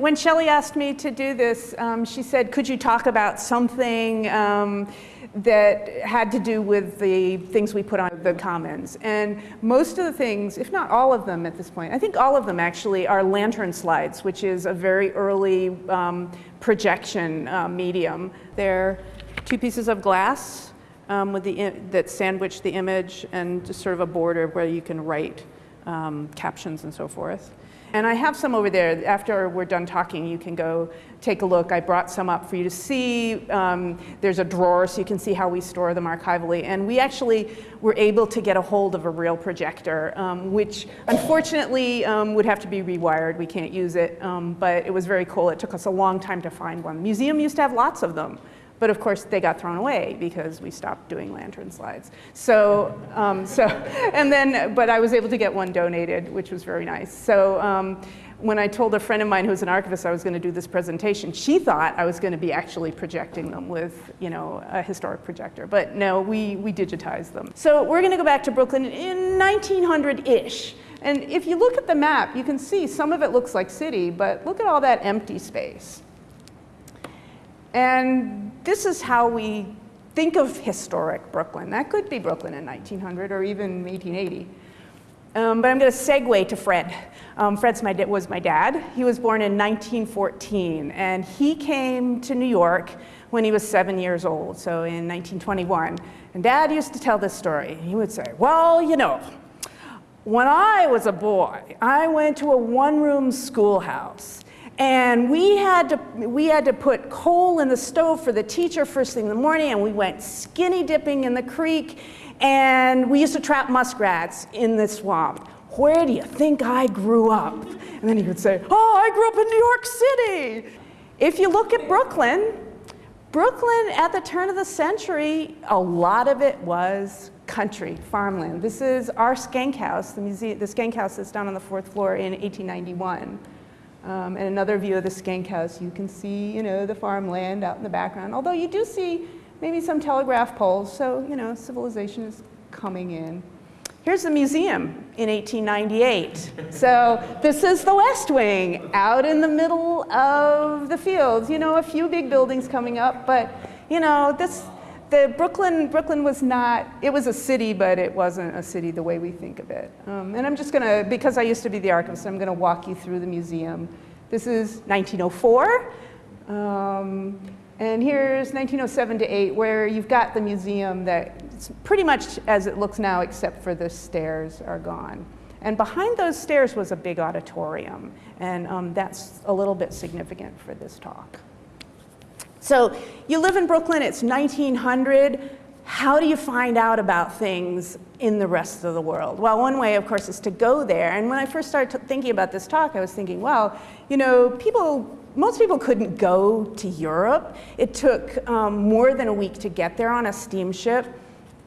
when Shelley asked me to do this, um, she said, could you talk about something um, that had to do with the things we put on the commons. And most of the things, if not all of them at this point, I think all of them actually are lantern slides, which is a very early um, projection uh, medium. They're two pieces of glass um, with the that sandwich the image and just sort of a border where you can write um, captions and so forth. And I have some over there. After we're done talking, you can go take a look. I brought some up for you to see. Um, there's a drawer so you can see how we store them archivally. And we actually were able to get a hold of a real projector, um, which unfortunately um, would have to be rewired. We can't use it, um, but it was very cool. It took us a long time to find one. The museum used to have lots of them. But of course, they got thrown away because we stopped doing lantern slides. So, um, so and then, but I was able to get one donated, which was very nice. So um, when I told a friend of mine who's an archivist I was going to do this presentation, she thought I was going to be actually projecting them with, you know, a historic projector. But no, we, we digitized them. So we're going to go back to Brooklyn in 1900-ish. And if you look at the map, you can see some of it looks like city, but look at all that empty space. And this is how we think of historic Brooklyn. That could be Brooklyn in 1900 or even 1880. Um, but I'm going to segue to Fred. Um, Fred was my dad. He was born in 1914, and he came to New York when he was seven years old, so in 1921. And dad used to tell this story. He would say, well, you know, when I was a boy, I went to a one-room schoolhouse. And we had, to, we had to put coal in the stove for the teacher first thing in the morning, and we went skinny dipping in the creek, and we used to trap muskrats in the swamp. Where do you think I grew up? And then he would say, oh, I grew up in New York City. If you look at Brooklyn, Brooklyn at the turn of the century, a lot of it was country, farmland. This is our Schenck house, the, museum, the Schenck house that's down on the fourth floor in 1891. Um, and another view of the Schenck house, you can see, you know, the farmland out in the background. Although you do see maybe some telegraph poles, so, you know, civilization is coming in. Here's the museum in 1898. so this is the West Wing out in the middle of the fields. You know, a few big buildings coming up, but, you know, this, the Brooklyn, Brooklyn was not, it was a city, but it wasn't a city the way we think of it. Um, and I'm just gonna, because I used to be the archivist, I'm gonna walk you through the museum. This is 1904. Um, and here's 1907 to 8, where you've got the museum that it's pretty much as it looks now, except for the stairs are gone. And behind those stairs was a big auditorium. And um, that's a little bit significant for this talk. So you live in Brooklyn, it's 1900. How do you find out about things in the rest of the world? Well, one way, of course, is to go there. And when I first started thinking about this talk, I was thinking, well, you know, people, most people couldn't go to Europe. It took um, more than a week to get there on a steamship.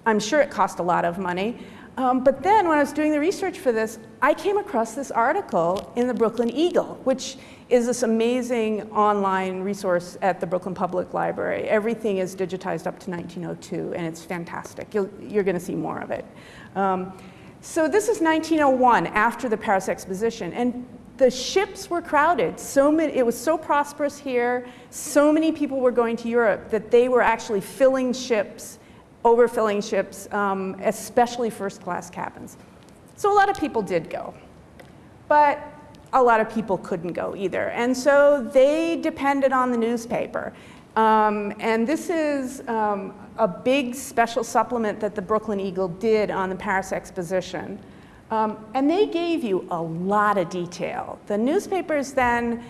I'm sure it cost a lot of money. Um, but then when I was doing the research for this, I came across this article in the Brooklyn Eagle, which is this amazing online resource at the Brooklyn Public Library. Everything is digitized up to 1902, and it's fantastic. you are going to see more of it. Um, so this is 1901, after the Paris Exposition, and the ships were crowded. So many, it was so prosperous here, so many people were going to Europe that they were actually filling ships overfilling ships, um, especially first class cabins. So a lot of people did go, but a lot of people couldn't go either. And so they depended on the newspaper. Um, and this is um, a big special supplement that the Brooklyn Eagle did on the Paris Exposition. Um, and they gave you a lot of detail. The newspapers then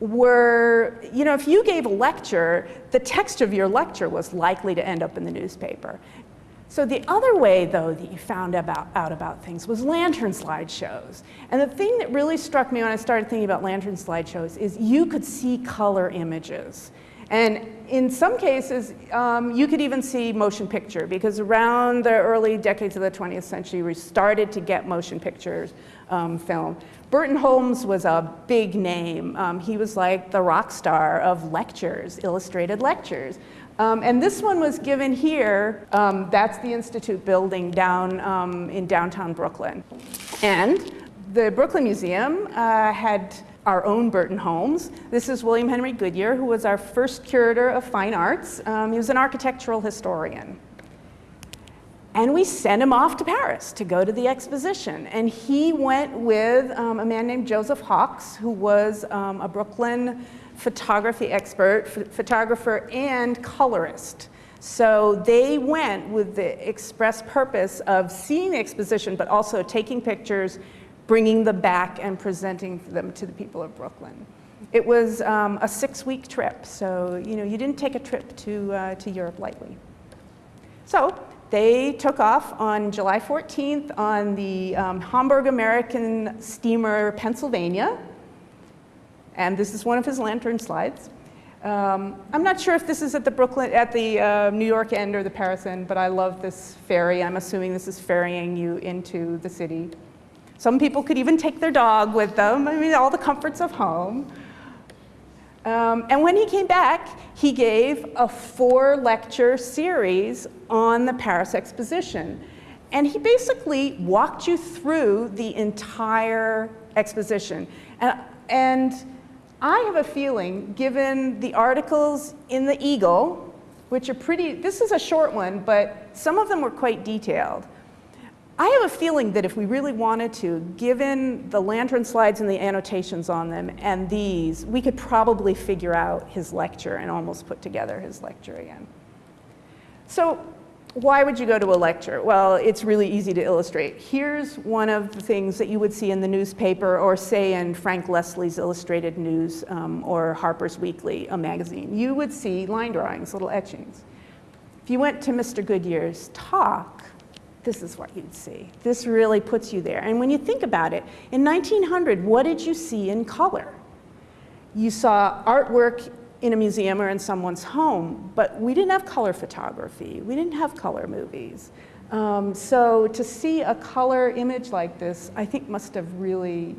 were, you know, if you gave a lecture, the text of your lecture was likely to end up in the newspaper. So the other way, though, that you found about, out about things was lantern slideshows. And the thing that really struck me when I started thinking about lantern slideshows is you could see color images. And in some cases, um, you could even see motion picture because around the early decades of the 20th century, we started to get motion pictures um, film. Burton Holmes was a big name. Um, he was like the rock star of lectures, illustrated lectures. Um, and this one was given here. Um, that's the Institute building down um, in downtown Brooklyn. And the Brooklyn Museum uh, had our own Burton Holmes. This is William Henry Goodyear, who was our first curator of fine arts. Um, he was an architectural historian. And we sent him off to Paris to go to the exposition. And he went with um, a man named Joseph Hawks, who was um, a Brooklyn photography expert, photographer, and colorist. So they went with the express purpose of seeing the exposition, but also taking pictures, bringing them back, and presenting them to the people of Brooklyn. It was um, a six-week trip, so you know you didn't take a trip to, uh, to Europe lightly. So they took off on July 14th on the um, Hamburg American steamer Pennsylvania, and this is one of his lantern slides. Um, I'm not sure if this is at the Brooklyn, at the uh, New York end or the Paris end, but I love this ferry. I'm assuming this is ferrying you into the city. Some people could even take their dog with them. I mean, all the comforts of home. Um, and when he came back, he gave a four lecture series on the Paris exposition. And he basically walked you through the entire exposition. And, and I have a feeling, given the articles in the Eagle, which are pretty, this is a short one, but some of them were quite detailed. I have a feeling that if we really wanted to, given the lantern slides and the annotations on them and these, we could probably figure out his lecture and almost put together his lecture again. So why would you go to a lecture? Well, it's really easy to illustrate. Here's one of the things that you would see in the newspaper or say in Frank Leslie's Illustrated News um, or Harper's Weekly, a magazine. You would see line drawings, little etchings. If you went to Mr. Goodyear's talk, this is what you'd see. This really puts you there. And when you think about it, in 1900, what did you see in color? You saw artwork in a museum or in someone's home, but we didn't have color photography. We didn't have color movies. Um, so to see a color image like this, I think must have really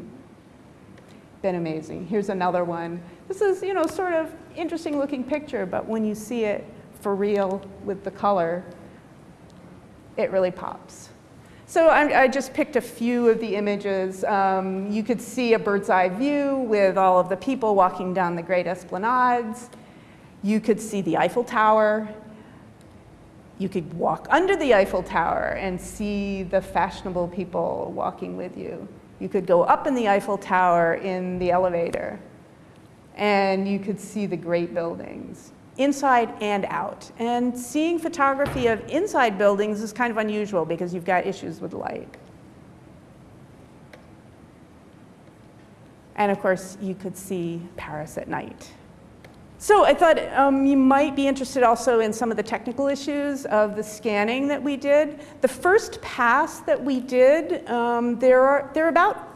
been amazing. Here's another one. This is, you know, sort of interesting looking picture, but when you see it for real with the color, it really pops. So I, I, just picked a few of the images. Um, you could see a bird's eye view with all of the people walking down the great esplanades. You could see the Eiffel Tower. You could walk under the Eiffel Tower and see the fashionable people walking with you. You could go up in the Eiffel Tower in the elevator and you could see the great buildings inside and out. And seeing photography of inside buildings is kind of unusual because you've got issues with light. And of course, you could see Paris at night. So I thought um, you might be interested also in some of the technical issues of the scanning that we did. The first pass that we did, um, there, are, there are about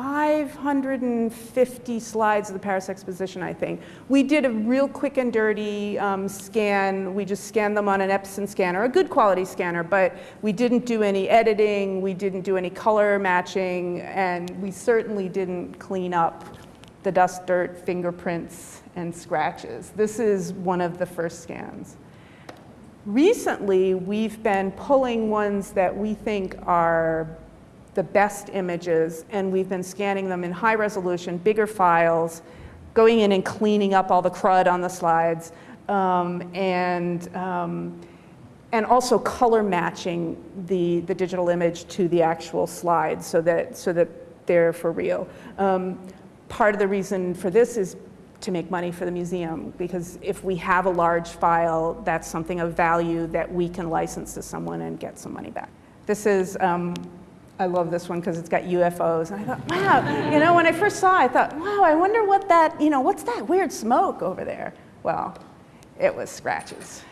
550 slides of the Paris Exposition, I think. We did a real quick and dirty um, scan. We just scanned them on an Epson scanner, a good quality scanner, but we didn't do any editing, we didn't do any color matching, and we certainly didn't clean up the dust, dirt, fingerprints, and scratches. This is one of the first scans. Recently, we've been pulling ones that we think are the best images, and we've been scanning them in high resolution, bigger files, going in and cleaning up all the crud on the slides, um, and, um, and also color matching the, the digital image to the actual slides so that, so that they're for real. Um, part of the reason for this is to make money for the museum because if we have a large file, that's something of value that we can license to someone and get some money back. This is um, I love this one because it's got UFOs. And I thought, wow, you know, when I first saw it, I thought, wow, I wonder what that, you know, what's that weird smoke over there? Well, it was scratches.